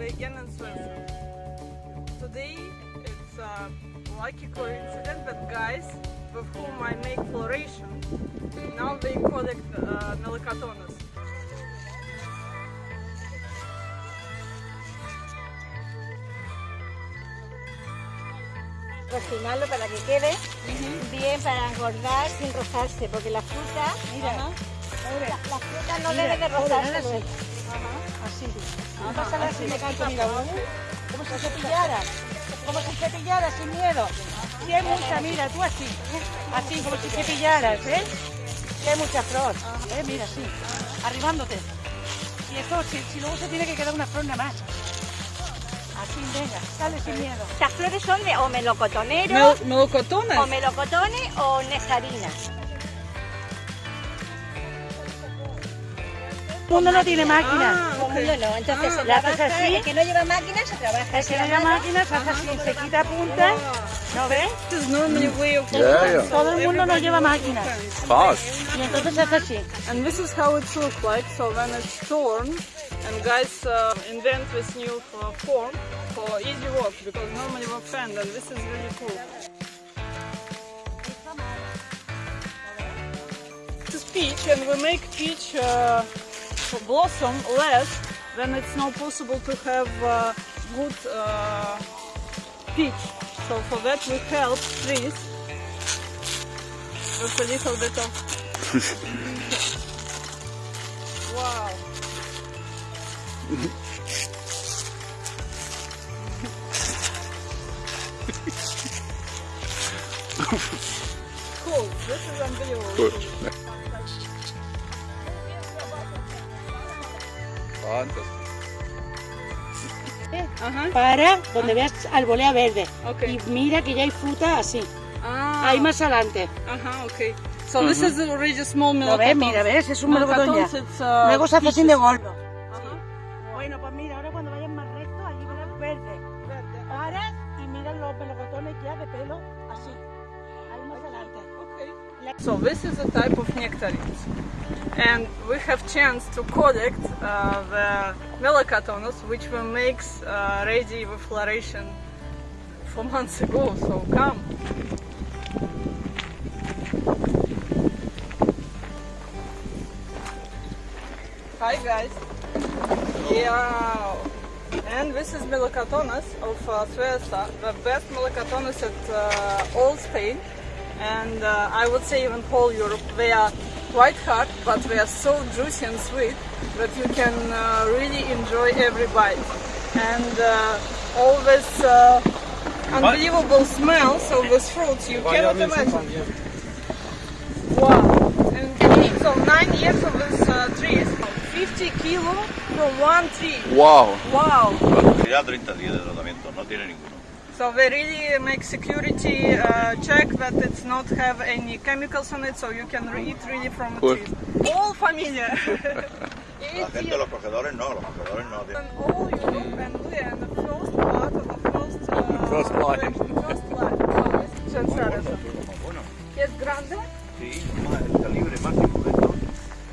vegan and Svensson. Today it's a lucky coincidence that guys with whom I make floration now they collect uh, melanocotonas. cocinarlo para que quede bien para engordar sin rozarse, porque la fruta, mira, la, la fruta no debe de rozarse. Así. Vamos a ver si me canto, mira, como si cepillara, como si cepillara sin miedo. Si hay mucha, mira, tú así, así, como si cepillaras, ¿eh? Si hay mucha flor, ¿eh? Mira, así, arribándote. Y esto, si, si luego se tiene que quedar una flor nada más. Así, venga, sale sin miedo. Estas flores son de o melocotonero, Mel melocotonas? o melocotones o nectarinas. Mundo no tiene máquina. Ah, Todo el mundo no, entonces se ¿La haces trabaja, así? el que no lleva máquina se trabaja El que no así a haya mano. máquina se hace así, se quita puntas, ¿no ves? This is normally Yeah, yeah. Todo el mundo no Everybody lleva knows máquina. sometimes. Fast. Y entonces se hace así. And this is how it looks like. So when it's torn, and guys uh, invent this new uh, form for easy work because normally we fan, and this is really cool. This is peach, and we make peach uh, blossom less, then it's not possible to have uh, good uh, peach. So for that we help trees with a little bit of Wow. cool. This is unbelievable. Fantastic. Ajá. Para donde veas albolea verde. Ok. Y mira que ya hay fruta así. Ah. Ahí más adelante. Ajá, okay. So this is already small Lo ves, mira, ves, es un melocotón ya. Uh, Luego se hace así de gordo. Ajá. Bueno, pues mira, ahora cuando vayas más recto, allí verás verde. Paras y miras los melocotones ya de pelo So this is a type of nectarines, and we have chance to collect uh, the melacotonos, which we makes uh, ready with floration four months ago. So come. Hi guys. Yeah. And this is Melocotonas of uh, Cieza, the best Melocotonas at uh, all Spain, and uh, I would say even whole Europe. They are quite hard, but they are so juicy and sweet that you can uh, really enjoy every bite. And uh, all this uh, unbelievable smells of these fruits, you cannot imagine. Wow! And so nine years of this uh, trees, 50 kilo from one tree. Wow. Wow! Ya 30 días de tratamiento, no tiene ninguno. So they really make security uh, check that it's not have any chemicals on it, so you can re- eat really from the Cool. trees. All familia. La gente, los cogedores no, los cogedores no. And all Europe and we are in the first part of the first, uh, First line. First line. Wow, it's just Bueno, sad. bueno, Es grande. sí, más el calibre máximo de esto,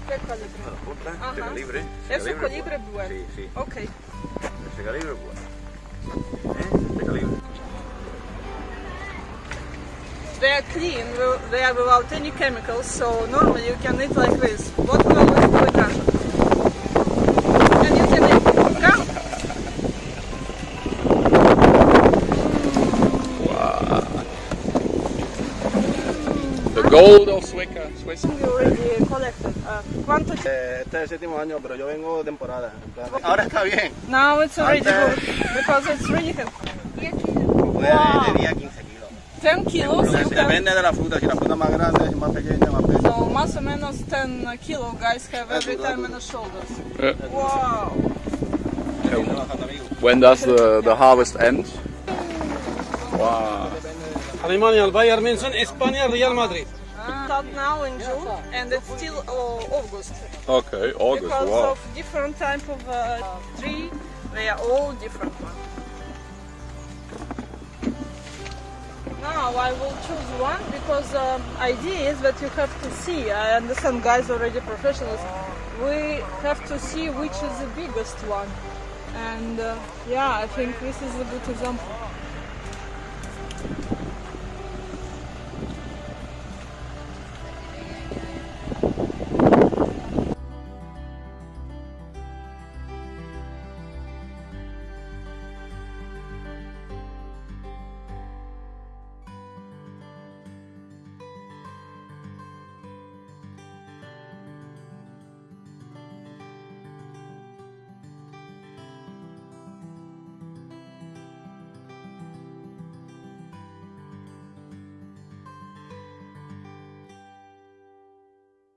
¿Qué calibre? de la punta, Ajá. este calibre. Es ese un calibre es bueno. Sí, sí, Okay. ese calibre es bueno. ¿Eh? Este calibre. They are clean, they are without any chemicals, so normally you can eat like this. What will with the And you can eat. Come. The gold of Cieza, Swiss. We already collected. Uh, quantity. Eh, Este es el séptimo año, pero yo vengo de temporada. Ahora está bien. Now it's already Antes- good because it's really heavy. Puede Wow. De 10 kilos. 10 kilos. Pero You se can, depende de la fruta. Si la fruta es más grande, es más pequeña, más pequeña. so más o menos 10 kilo guys have every time in the shoulders. Yeah. Wow. When does the, the harvest end? Wow. Alemania, el Bayern München, España, Real Madrid. Start now in June and it's still uh, August. Okay, August. Because Wow. of different type of uh, tree, they are all different ones. Now I will choose one because um, idea is that you have to see. I understand guys already professionals. We have to see which is the biggest one, And uh, yeah, I think this is a good example.